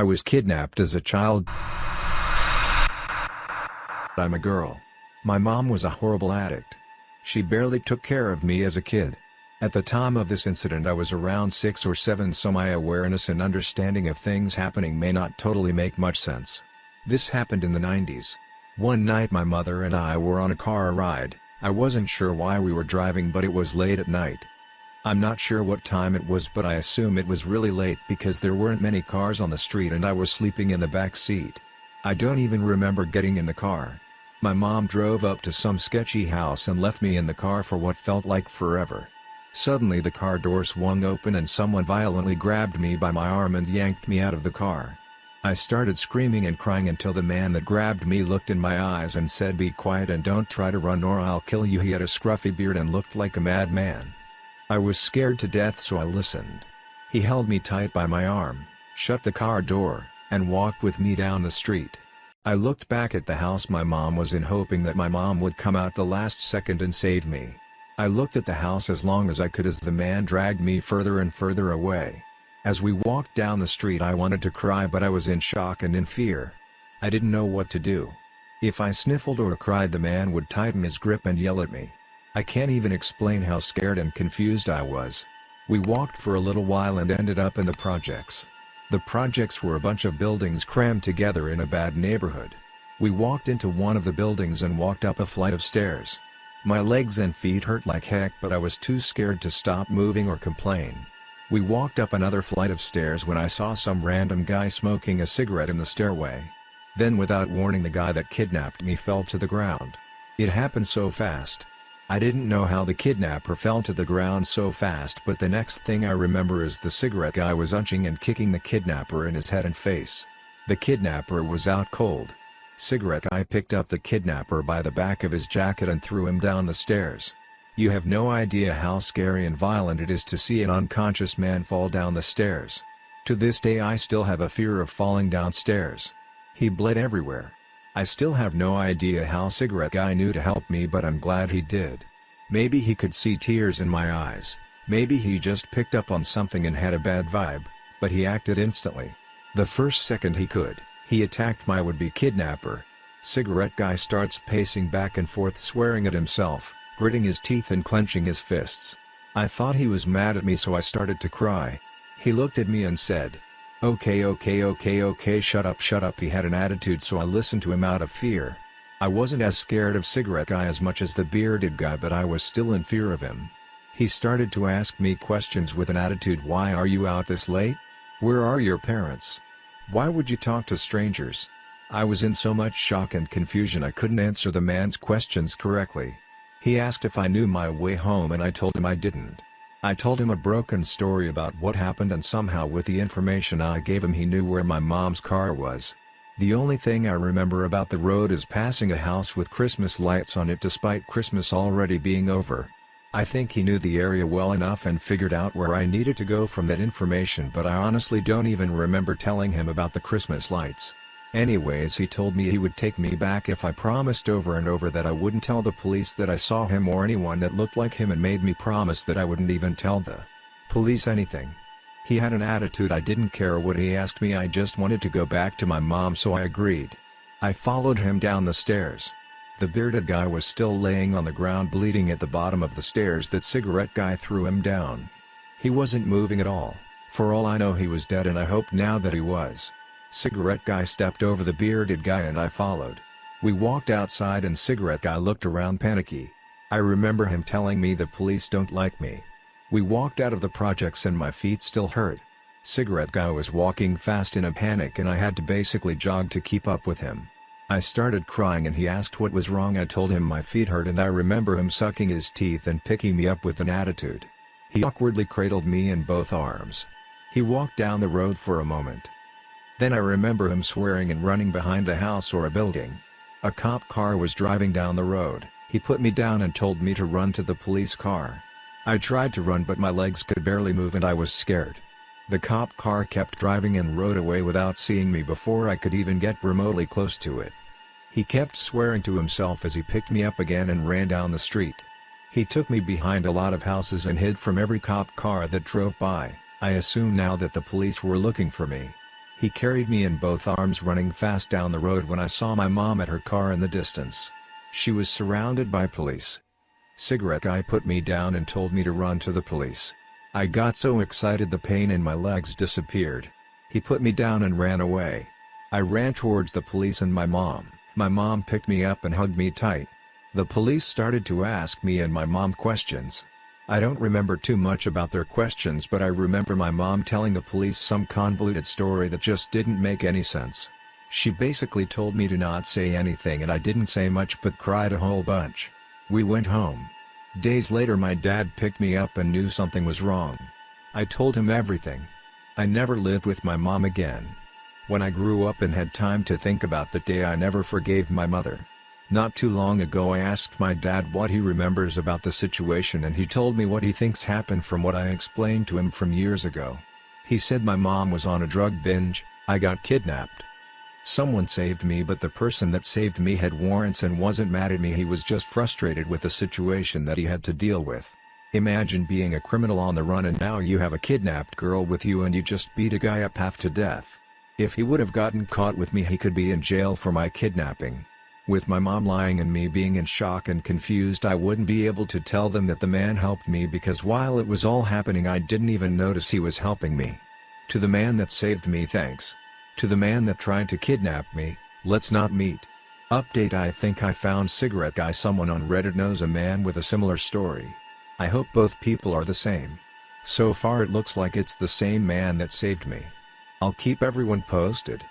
I was kidnapped as a child. I'm a girl. My mom was a horrible addict. She barely took care of me as a kid. At the time of this incident I was around 6 or 7 so my awareness and understanding of things happening may not totally make much sense. This happened in the 90s. One night my mother and I were on a car ride, I wasn't sure why we were driving but it was late at night. I'm not sure what time it was but I assume it was really late because there weren't many cars on the street and I was sleeping in the back seat. I don't even remember getting in the car. My mom drove up to some sketchy house and left me in the car for what felt like forever. Suddenly the car door swung open and someone violently grabbed me by my arm and yanked me out of the car. I started screaming and crying until the man that grabbed me looked in my eyes and said be quiet and don't try to run or I'll kill you he had a scruffy beard and looked like a madman. I was scared to death so I listened. He held me tight by my arm, shut the car door, and walked with me down the street. I looked back at the house my mom was in hoping that my mom would come out the last second and save me. I looked at the house as long as I could as the man dragged me further and further away. As we walked down the street I wanted to cry but I was in shock and in fear. I didn't know what to do. If I sniffled or cried the man would tighten his grip and yell at me. I can't even explain how scared and confused I was. We walked for a little while and ended up in the projects. The projects were a bunch of buildings crammed together in a bad neighborhood. We walked into one of the buildings and walked up a flight of stairs. My legs and feet hurt like heck but I was too scared to stop moving or complain. We walked up another flight of stairs when I saw some random guy smoking a cigarette in the stairway. Then without warning the guy that kidnapped me fell to the ground. It happened so fast. I didn't know how the kidnapper fell to the ground so fast but the next thing I remember is the cigarette guy was unching and kicking the kidnapper in his head and face. The kidnapper was out cold. Cigarette Guy picked up the kidnapper by the back of his jacket and threw him down the stairs. You have no idea how scary and violent it is to see an unconscious man fall down the stairs. To this day I still have a fear of falling downstairs. He bled everywhere. I still have no idea how Cigarette Guy knew to help me but I'm glad he did. Maybe he could see tears in my eyes, maybe he just picked up on something and had a bad vibe, but he acted instantly. The first second he could. He attacked my would-be kidnapper. Cigarette guy starts pacing back and forth swearing at himself, gritting his teeth and clenching his fists. I thought he was mad at me so I started to cry. He looked at me and said, Okay okay okay okay shut up shut up he had an attitude so I listened to him out of fear. I wasn't as scared of cigarette guy as much as the bearded guy but I was still in fear of him. He started to ask me questions with an attitude why are you out this late? Where are your parents? Why would you talk to strangers? I was in so much shock and confusion I couldn't answer the man's questions correctly. He asked if I knew my way home and I told him I didn't. I told him a broken story about what happened and somehow with the information I gave him he knew where my mom's car was. The only thing I remember about the road is passing a house with Christmas lights on it despite Christmas already being over. I think he knew the area well enough and figured out where I needed to go from that information but I honestly don't even remember telling him about the Christmas lights. Anyways he told me he would take me back if I promised over and over that I wouldn't tell the police that I saw him or anyone that looked like him and made me promise that I wouldn't even tell the police anything. He had an attitude I didn't care what he asked me I just wanted to go back to my mom so I agreed. I followed him down the stairs. The bearded guy was still laying on the ground bleeding at the bottom of the stairs that cigarette guy threw him down. He wasn't moving at all, for all I know he was dead and I hope now that he was. Cigarette guy stepped over the bearded guy and I followed. We walked outside and cigarette guy looked around panicky. I remember him telling me the police don't like me. We walked out of the projects and my feet still hurt. Cigarette guy was walking fast in a panic and I had to basically jog to keep up with him. I started crying and he asked what was wrong I told him my feet hurt and I remember him sucking his teeth and picking me up with an attitude. He awkwardly cradled me in both arms. He walked down the road for a moment. Then I remember him swearing and running behind a house or a building. A cop car was driving down the road, he put me down and told me to run to the police car. I tried to run but my legs could barely move and I was scared. The cop car kept driving and rode away without seeing me before I could even get remotely close to it. He kept swearing to himself as he picked me up again and ran down the street. He took me behind a lot of houses and hid from every cop car that drove by, I assume now that the police were looking for me. He carried me in both arms running fast down the road when I saw my mom at her car in the distance. She was surrounded by police. Cigarette guy put me down and told me to run to the police. I got so excited the pain in my legs disappeared. He put me down and ran away. I ran towards the police and my mom. My mom picked me up and hugged me tight. The police started to ask me and my mom questions. I don't remember too much about their questions but I remember my mom telling the police some convoluted story that just didn't make any sense. She basically told me to not say anything and I didn't say much but cried a whole bunch. We went home. Days later my dad picked me up and knew something was wrong. I told him everything. I never lived with my mom again. When I grew up and had time to think about the day I never forgave my mother. Not too long ago I asked my dad what he remembers about the situation and he told me what he thinks happened from what I explained to him from years ago. He said my mom was on a drug binge, I got kidnapped. Someone saved me but the person that saved me had warrants and wasn't mad at me he was just frustrated with the situation that he had to deal with. Imagine being a criminal on the run and now you have a kidnapped girl with you and you just beat a guy up half to death. If he would have gotten caught with me he could be in jail for my kidnapping. With my mom lying and me being in shock and confused I wouldn't be able to tell them that the man helped me because while it was all happening I didn't even notice he was helping me. To the man that saved me thanks. To the man that tried to kidnap me, let's not meet. Update I think I found cigarette guy someone on reddit knows a man with a similar story. I hope both people are the same. So far it looks like it's the same man that saved me. I'll keep everyone posted.